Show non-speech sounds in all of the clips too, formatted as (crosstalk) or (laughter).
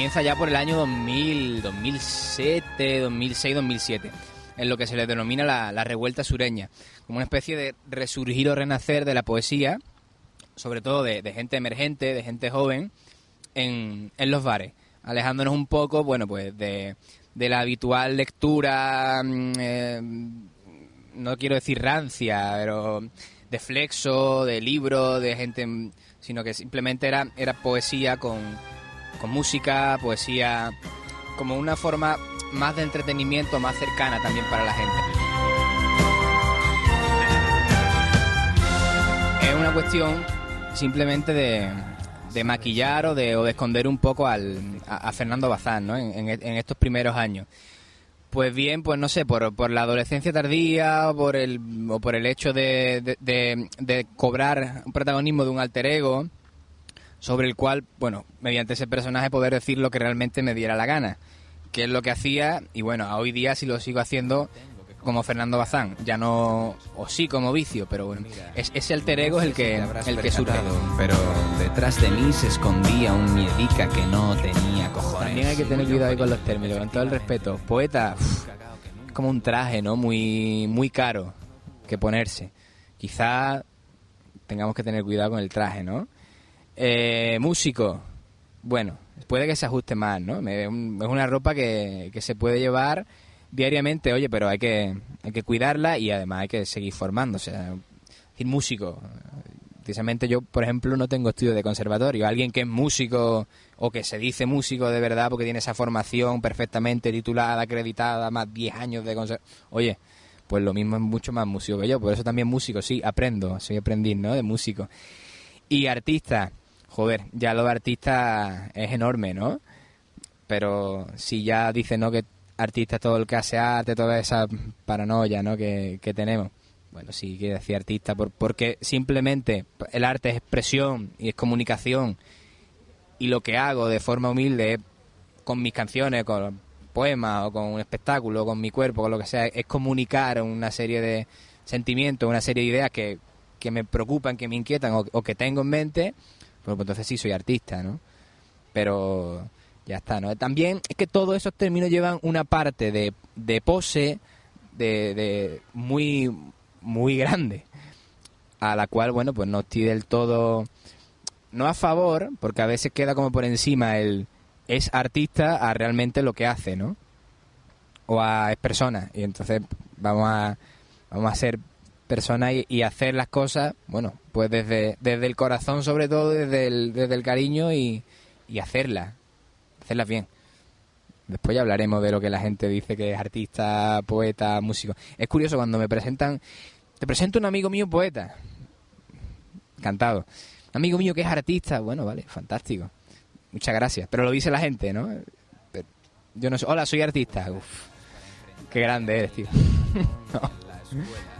comienza ya por el año 2000, 2007, 2006, 2007, en lo que se le denomina la, la revuelta sureña, como una especie de resurgir o renacer de la poesía, sobre todo de, de gente emergente, de gente joven, en, en los bares, alejándonos un poco, bueno, pues de, de la habitual lectura, mm, eh, no quiero decir rancia, pero de flexo, de libro, de gente, sino que simplemente era, era poesía con, con música, poesía como una forma más de entretenimiento, más cercana también para la gente. Es una cuestión simplemente de, de maquillar o de, o de esconder un poco al, a, Fernando Bazán ¿no? en, en- estos primeros años. Pues bien, pues no sé, por, por la adolescencia tardía o por el, o por el hecho de- de cobrar un protagonismo de un alter ego sobre el cual, bueno, mediante ese personaje poder decir lo que realmente me diera la gana, que es lo que hacía y bueno, a hoy día sí lo sigo haciendo como Fernando Bazán, ya no, o sí como vicio, pero bueno, es, ese alter ego es el que, el que surge. Pero detrás de mí se escondía un miedica que no tenía cojones. También hay que tener cuidado ahí con los términos, con todo el respeto. Poeta, como un traje, ¿no? Muy, muy caro que ponerse. Quizá tengamos que tener cuidado con el traje, ¿no? Eh, músico, bueno, puede que se ajuste más, ¿no? Es una ropa que, que se puede llevar diariamente, oye, pero hay que, hay que cuidarla y además hay que seguir formándose. Es decir, músico, precisamente yo, por ejemplo, no tengo estudio de conservatorio. Alguien que es músico o que se dice músico de verdad porque tiene esa formación perfectamente titulada, acreditada, más 10 años de conservatorio. Oye, pues lo mismo es mucho más músico que yo. Por eso también músico, sí, aprendo, soy aprendiz, ¿no? De músico. Y artista, joder, ya lo de artista es enorme, ¿no? Pero si ya dice, ¿no? Que artista es todo el que hace arte, toda esa paranoia, ¿no? Que, que tenemos. Bueno, sí, quiere decir artista, por- porque simplemente el arte es expresión y es comunicación. Y lo que hago de forma humilde es, con mis canciones, con poemas o con un espectáculo, con mi cuerpo, con lo que sea, es comunicar una serie de sentimientos, una serie de ideas que, que me preocupan, que me inquietan o, o que tengo en mente, pues, pues entonces sí soy artista, ¿no? Pero ya está, ¿no? También es que todos esos términos llevan una parte de, de pose de, de muy, muy grande, a la cual, bueno, pues no estoy del todo, no a favor, porque a veces queda como por encima el es artista a realmente lo que hace, ¿no? O a es persona, y entonces vamos a, vamos a ser personas y, y hacer las cosas, bueno, pues desde, desde el corazón sobre todo, desde el, desde el cariño y, hacerlas, hacerlas bien. Después ya hablaremos de lo que la gente dice que es artista, poeta, músico. Es curioso cuando me presentan, te presento un amigo mío poeta, encantado. Un amigo mío que es artista, bueno, vale, fantástico. Muchas gracias. Pero lo dice la gente, ¿no? Yo no sé, hola, soy artista. Uf, qué grande eres, tío. (laughs)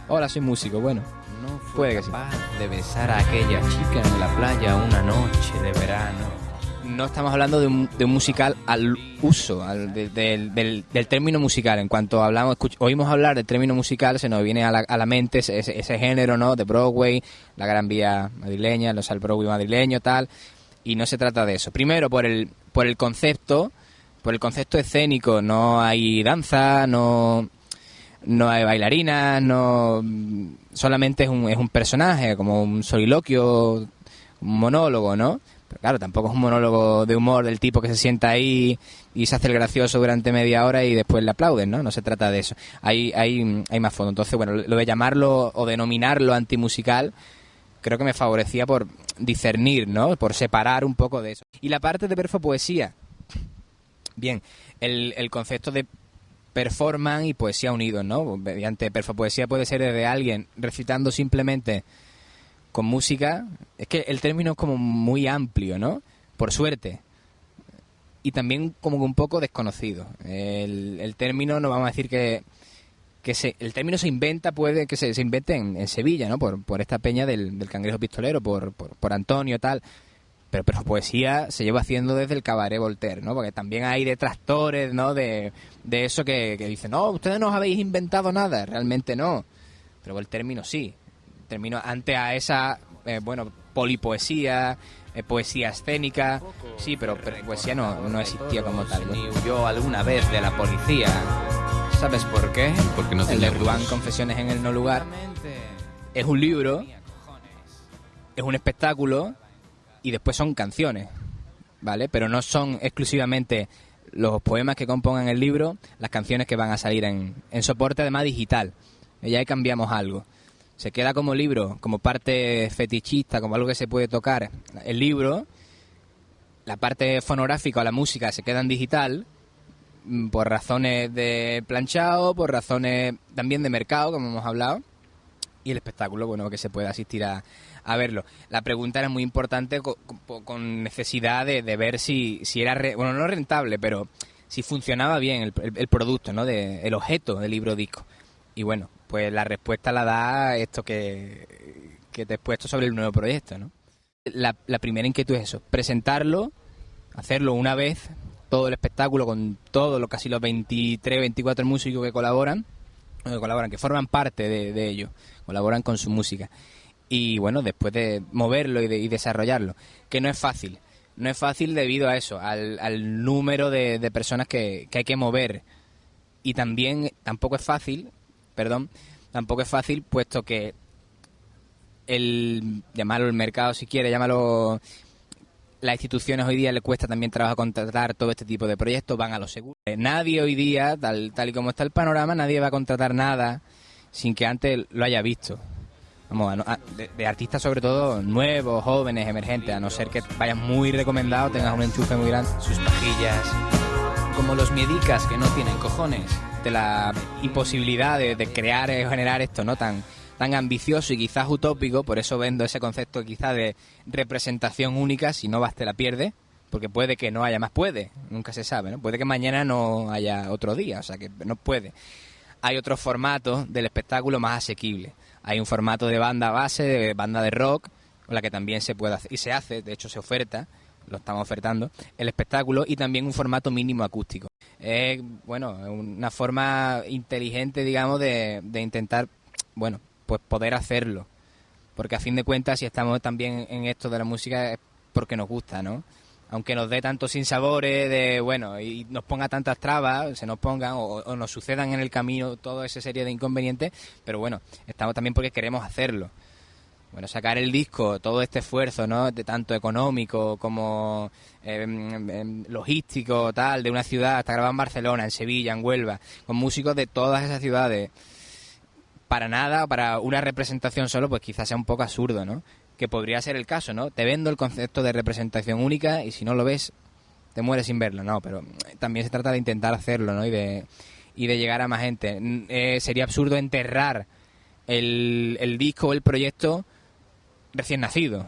Hola, soy músico, bueno. No fue Puede que sí. capaz de besar a aquella chica en la playa una noche de verano. No estamos hablando de un, de un musical al uso, al- de- del, del- del término musical. En cuanto hablamos, escuch- oímos hablar del término musical, se nos viene a la, a la mente ese, ese- ese género, ¿no? De Broadway, la Gran Vía madrileña, los al Broadway madrileño, tal. Y no se trata de eso. Primero, por el, por el concepto, por el concepto escénico, no hay danza, no, no hay bailarinas, no solamente es un, es un personaje, como un soliloquio, un monólogo, ¿no? Pero claro, tampoco es un monólogo de humor del tipo que se sienta ahí y se hace el gracioso durante media hora y después le aplauden, ¿no? No se trata de eso. Hay, hay, hay más fondo. Entonces, bueno, lo de llamarlo o denominarlo antimusical creo que me favorecía por discernir, ¿no? Por separar un poco de eso. Y la parte de perfopoesía. Bien, el, el concepto de performance y poesía unidos, ¿no? Mediante perfopoesía puede ser desde alguien recitando simplemente con música. Es que el término es como muy amplio, ¿no? Por suerte. Y también como un poco desconocido. El, el término, no vamos a decir que, que se, el término se inventa, puede que se, se invente en, en Sevilla, ¿no? Por, por esta peña del, del cangrejo pistolero, por, por, por Antonio, tal. Pero, pero poesía se lleva haciendo desde el cabaret Voltaire, ¿no? Porque también hay detractores, ¿no? De, de eso que, que dicen, no, ustedes no os habéis inventado nada. Realmente no. Pero el término sí. El término ante a esa, eh, bueno, polipoesía, eh, poesía escénica, sí, pero, pero poesía no, no existía como tal. Ni huyó alguna vez de la policía. ¿Sabes por qué? Porque no El de Ruán Confesiones en el No Lugar es un libro, es un espectáculo y después son canciones, ¿vale? Pero no son exclusivamente los poemas que compongan el libro, las canciones que van a salir en, en soporte además digital. Ya ahí cambiamos algo. Se queda como libro, como parte fetichista, como algo que se puede tocar. El libro, la parte fonográfica o la música se queda en digital mm, por razones de planchado, por razones también de mercado, como hemos hablado y el espectáculo, bueno, que se pueda asistir a, a verlo. La pregunta era muy importante co- co- con, necesidad de, ver si, si era, re- bueno, no rentable, pero si funcionaba bien el, el- producto, ¿no? De, el objeto del libro disco. Y bueno, pues la respuesta la da esto que, que te he puesto sobre el nuevo proyecto, ¿no? La, la primera inquietud es eso, presentarlo, hacerlo una vez, todo el espectáculo con todos los casi los 23, 24 músicos que colaboran, que colaboran, que forman parte de, de ello, colaboran con su música. Y bueno, después de moverlo y, de- y desarrollarlo, que no es fácil. No es fácil debido a eso, al, número de, personas que, que hay que mover. Y también tampoco es fácil, perdón, tampoco es fácil puesto que el, llamarlo el mercado si quiere, llámalo las instituciones hoy día le cuesta también trabajo contratar todo este tipo de proyectos, van a lo seguro. Eh, Nadie hoy día, tal, tal y como está el panorama, nadie va a contratar nada sin que antes lo haya visto. Vamos, a de, de artistas sobre todo nuevos, jóvenes, emergentes, a no ser que vayas muy recomendado, tengas un enchufe muy grande. Sus pajillas. Como los miedicas que no tienen cojones. de la imposibilidad de, de crear o generar esto no tan tan ambicioso y quizás utópico, por eso vendo ese concepto quizás de representación única, si no vas te la pierdes, porque puede que no haya más, puede, nunca se sabe, ¿no? Puede que mañana no haya otro día, o sea que no puede. Hay otros formatos del espectáculo más asequibles. Hay un formato de banda base, de banda de rock, con la que también se puede hacer, y se hace, de hecho se oferta, lo estamos ofertando, el espectáculo y también un formato mínimo acústico. Es, bueno, una forma inteligente, digamos, de, de intentar, bueno, pues poder hacerlo. Porque a fin de cuentas, si estamos también en esto de la música, es porque nos gusta, ¿no? Aunque nos dé tantos sinsabores de, bueno, y nos ponga tantas trabas, se nos pongan o, nos sucedan en el camino toda esa serie de inconvenientes, pero bueno, estamos también porque queremos hacerlo. Bueno, sacar el disco, todo este esfuerzo, ¿no? De tanto económico como eh, logístico, tal, de una ciudad, hasta grabado en Barcelona, en Sevilla, en Huelva, con músicos de todas esas ciudades. Para nada, para una representación solo, pues quizás sea un poco absurdo, ¿no? Que podría ser el caso, ¿no? Te vendo el concepto de representación única y si no lo ves, te mueres sin verlo, ¿no? Pero también se trata de intentar hacerlo, ¿no? Y de, y de llegar a más gente. Eh, sería absurdo enterrar el, el disco o el proyecto recién nacido.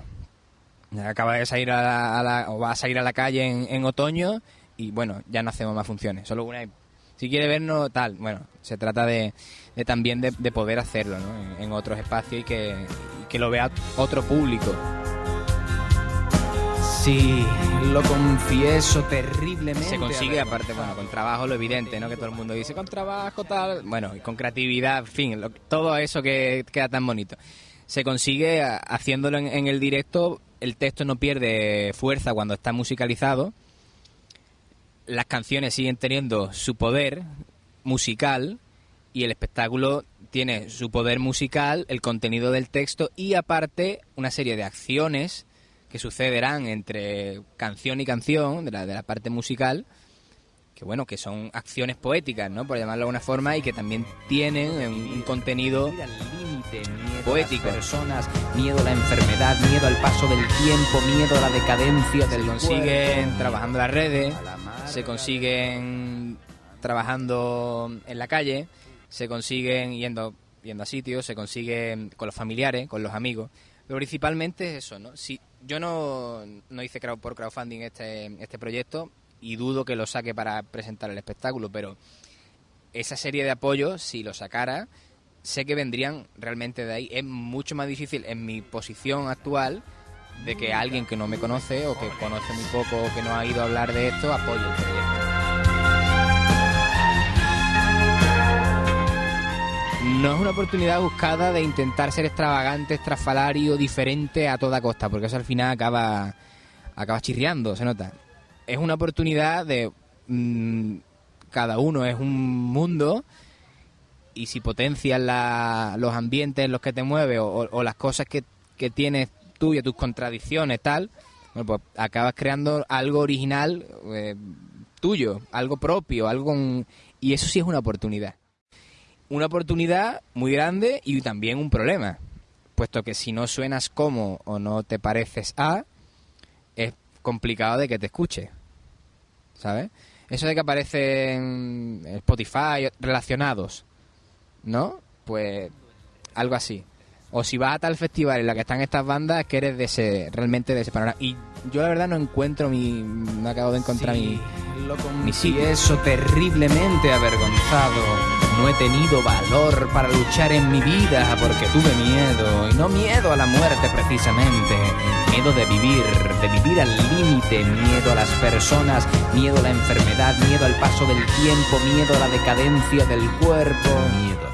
Acaba de salir a la, a la- o va a salir a la calle en, en otoño y bueno, ya no hacemos más funciones, solo una. Si quiere vernos, tal, bueno, se trata de, de también de, de poder hacerlo ¿no? en, en otros espacios y que, y que lo vea otro público. Sí, lo confieso terriblemente. Se consigue, aparte, bueno, con trabajo lo evidente, ¿no? Que todo el mundo dice, con trabajo, tal. Bueno, y con creatividad, en fin, lo- todo eso que queda tan bonito. Se consigue haciéndolo en, en el directo, el texto no pierde fuerza cuando está musicalizado. Las canciones siguen teniendo su poder musical y el espectáculo tiene su poder musical, el contenido del texto y aparte una serie de acciones que sucederán entre canción y canción de la, de la parte musical que bueno que son acciones poéticas no por llamarlo de alguna forma y que también tienen un, un contenido miedo Poético. a las personas, miedo a la enfermedad, miedo al paso del tiempo, miedo a la decadencia del consiguen cuerpo. trabajando las redes A la mar, se consiguen trabajando en la calle, se consiguen yendo, yendo a sitios, se consiguen con los familiares, con los amigos. Pero principalmente es eso, ¿no? Si yo no, no hice crowd por crowdfunding este, este proyecto y dudo que lo saque para presentar el espectáculo, pero esa serie de apoyos, si lo sacara, sé que vendrían realmente de ahí. Es mucho más difícil en mi posición actual de que alguien que no me conoce o que conoce muy poco o que no ha ido a hablar de esto apoye el proyecto. No es una oportunidad buscada de intentar ser extravagante, estrafalario, diferente a toda costa, porque eso al final acaba acabas chirriando, se nota. Es una oportunidad de... mm, cada uno es un mundo y si potencias los ambientes en los que te mueves o- o las cosas que, que tienes y tus contradicciones, tal, bueno, pues acabas creando algo original eh, tuyo, algo propio, algo con- y eso sí es una oportunidad. Una oportunidad muy grande y también un problema, puesto que si no suenas como o no te pareces a, es complicado de que te escuche, ¿sabes? Eso de que aparecen en Spotify relacionados, ¿no? Pues algo así. O si vas a tal festival en la que están estas bandas, es que eres de ese, realmente de ese panorama. Y yo la verdad no encuentro mi, no acabo de encontrar mi, lo mi sitio. confieso terriblemente avergonzado. No he tenido valor para luchar en mi vida porque tuve miedo. Y no miedo a la muerte precisamente. Miedo de vivir, de vivir al límite. Miedo a las personas, miedo a la enfermedad, miedo al paso del tiempo, miedo a la decadencia del cuerpo. Miedo